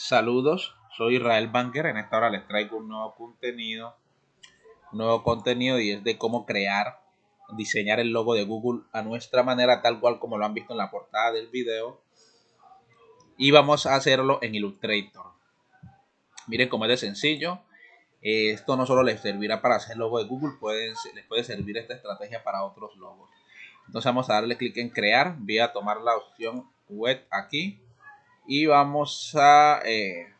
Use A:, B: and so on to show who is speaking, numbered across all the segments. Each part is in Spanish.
A: Saludos, soy Israel Banker. En esta hora les traigo un nuevo contenido. Nuevo contenido y es de cómo crear, diseñar el logo de Google a nuestra manera, tal cual como lo han visto en la portada del video. Y vamos a hacerlo en Illustrator. Miren cómo es de sencillo. Esto no solo les servirá para hacer logo de Google, pueden, les puede servir esta estrategia para otros logos. Entonces vamos a darle clic en crear. Voy a tomar la opción web aquí y vamos a eh,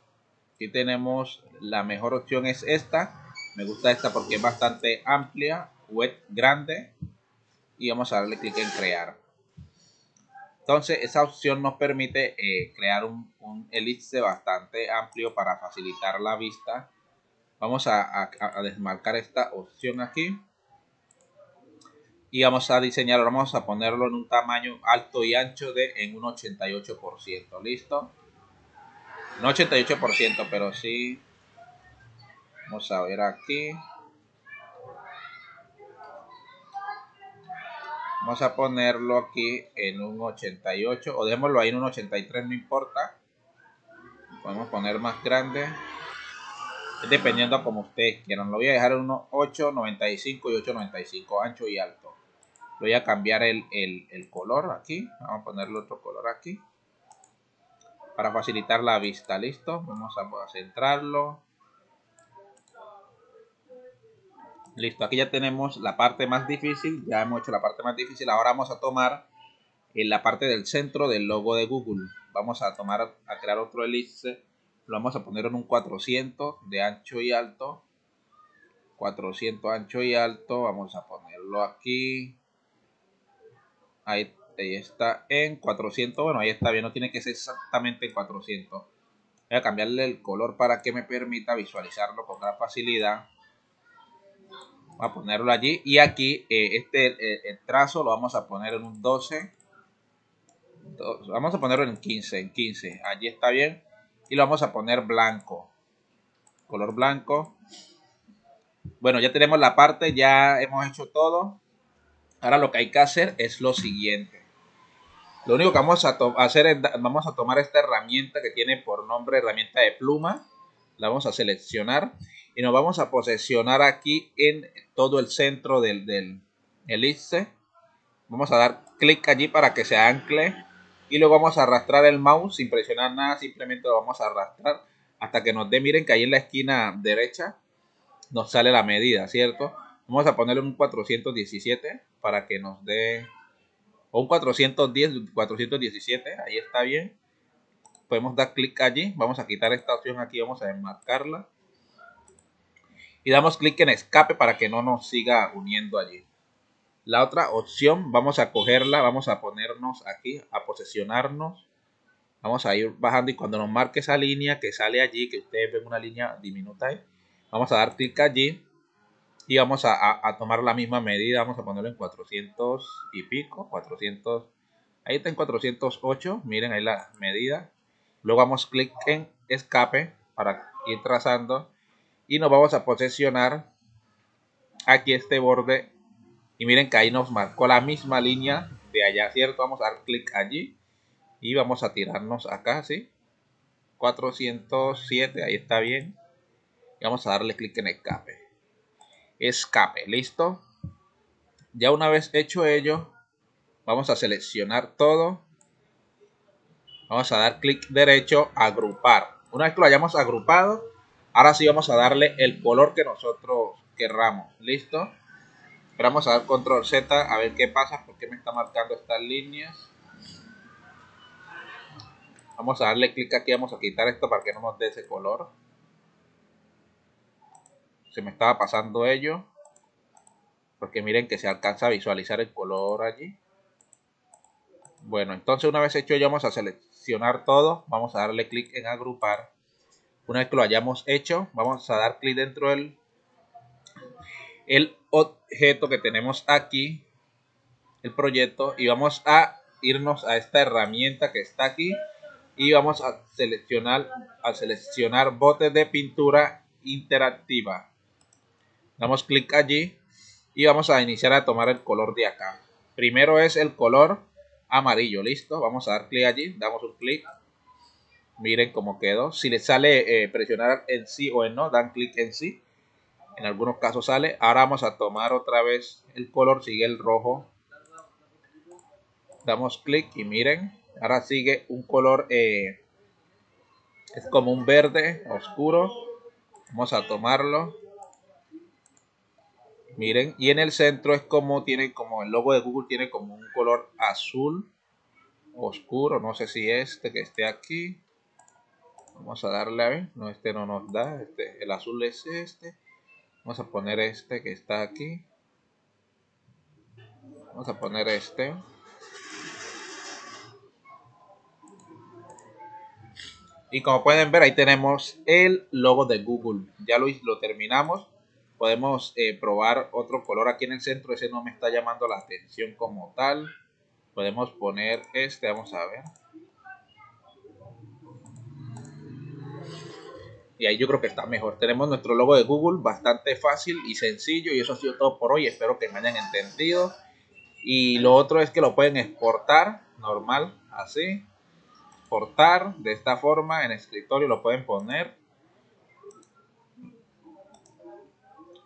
A: aquí tenemos la mejor opción es esta. Me gusta esta porque es bastante amplia web grande. Y vamos a darle clic en crear. Entonces esa opción nos permite eh, crear un, un, elipse bastante amplio para facilitar la vista. Vamos a, a desmarcar esta opción aquí y vamos a diseñarlo, vamos a ponerlo en un tamaño alto y ancho de en un 88%, ¿listo? No 88%, pero sí. Vamos a ver aquí. Vamos a ponerlo aquí en un 88 o démoslo ahí en un 83, no importa. Podemos poner más grande. Dependiendo como ustedes quieran. Lo voy a dejar en unos 8.95 y 8.95 ancho y alto voy a cambiar el, color aquí. Vamos a ponerle otro color aquí. Para facilitar la vista. Listo. Vamos a centrarlo. Listo. Aquí ya tenemos la parte más difícil. Ya hemos hecho la parte más difícil. Ahora vamos a tomar en la parte del centro del logo de Google. Vamos a tomar a crear otro elipse. Lo vamos a poner en un 400 de ancho y alto. 400 ancho y alto. Vamos a ponerlo aquí Ahí, está en 400. Bueno, ahí está bien. No tiene que ser exactamente en 400. Voy a cambiarle el color para que me permita visualizarlo con gran facilidad. Voy a ponerlo allí. Y aquí, eh, este el, trazo lo vamos a poner en un 12. Vamos a ponerlo en 15. En 15. Allí está bien. Y lo vamos a poner blanco. Color blanco. Bueno, ya tenemos la parte. Ya hemos hecho todo. Ahora lo que hay que hacer es lo siguiente. Lo único que vamos a hacer es, vamos a tomar esta herramienta que tiene por nombre herramienta de pluma. La vamos a seleccionar y nos vamos a posicionar aquí en todo el centro del, del elipse. Vamos a dar clic allí para que se ancle y luego vamos a arrastrar el mouse sin presionar nada, simplemente lo vamos a arrastrar hasta que nos dé, miren que ahí en la esquina derecha nos sale la medida, ¿cierto? Vamos a ponerle un 417 para que nos dé un 410, 417, ahí está bien. Podemos dar clic allí, vamos a quitar esta opción aquí, vamos a enmarcarla. Y damos clic en escape para que no nos siga uniendo allí. La otra opción, vamos a cogerla, vamos a ponernos aquí, a posesionarnos. Vamos a ir bajando y cuando nos marque esa línea que sale allí, que ustedes ven una línea diminuta ahí, vamos a dar clic allí y vamos a, tomar la misma medida, vamos a ponerlo en 400 y pico, 400, ahí está en 408, miren ahí la medida. Luego vamos clic en escape para ir trazando y nos vamos a posicionar aquí este borde y miren que ahí nos marcó la misma línea de allá, ¿cierto? Vamos a dar clic allí y vamos a tirarnos acá, ¿sí? 407, ahí está bien. Y vamos a darle clic en escape escape. ¿Listo? Ya una vez hecho ello, vamos a seleccionar todo. Vamos a dar clic derecho, agrupar. Una vez que lo hayamos agrupado, ahora sí vamos a darle el color que nosotros querramos. ¿Listo? vamos a dar control Z a ver qué pasa, porque me está marcando estas líneas. Vamos a darle clic aquí, vamos a quitar esto para que no nos dé ese color se me estaba pasando ello. Porque miren que se alcanza a visualizar el color allí. Bueno, entonces una vez hecho ello vamos a seleccionar todo. Vamos a darle clic en agrupar. Una vez que lo hayamos hecho, vamos a dar clic dentro del el objeto que tenemos aquí. El proyecto. Y vamos a irnos a esta herramienta que está aquí. Y vamos a seleccionar, a seleccionar botes de pintura interactiva damos clic allí y vamos a iniciar a tomar el color de acá. Primero es el color amarillo, listo. Vamos a dar clic allí, damos un clic. Miren cómo quedó. Si les sale eh, presionar en sí o en no, dan clic en sí. En algunos casos sale. Ahora vamos a tomar otra vez el color, sigue el rojo. Damos clic y miren, ahora sigue un color, eh, es como un verde oscuro. Vamos a tomarlo. Miren, y en el centro es como tiene como el logo de Google tiene como un color azul oscuro, no sé si este que esté aquí. Vamos a darle a ver, no este no nos da, este el azul es este. Vamos a poner este que está aquí. Vamos a poner este. Y como pueden ver, ahí tenemos el logo de Google. Ya lo, lo terminamos podemos eh, probar otro color aquí en el centro. Ese no me está llamando la atención como tal. Podemos poner este vamos a ver. Y ahí yo creo que está mejor. Tenemos nuestro logo de Google bastante fácil y sencillo y eso ha sido todo por hoy. Espero que me hayan entendido. Y lo otro es que lo pueden exportar normal así. Exportar de esta forma en escritorio lo pueden poner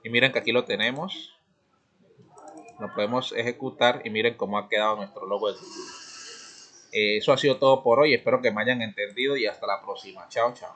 A: y miren que aquí lo tenemos. Lo podemos ejecutar y miren cómo ha quedado nuestro logo de eh, eso ha sido todo por hoy. Espero que me hayan entendido y hasta la próxima. Chao chao